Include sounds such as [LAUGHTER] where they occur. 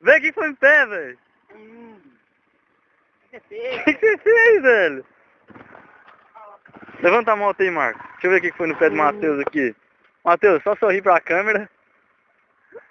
Vê o hum. que foi no pé, velho. O que, é [LAUGHS] você é fez, velho? Levanta a moto aí, Marco Deixa eu ver o que foi no pé do hum. Matheus aqui. Matheus, só sorri pra câmera. [LAUGHS]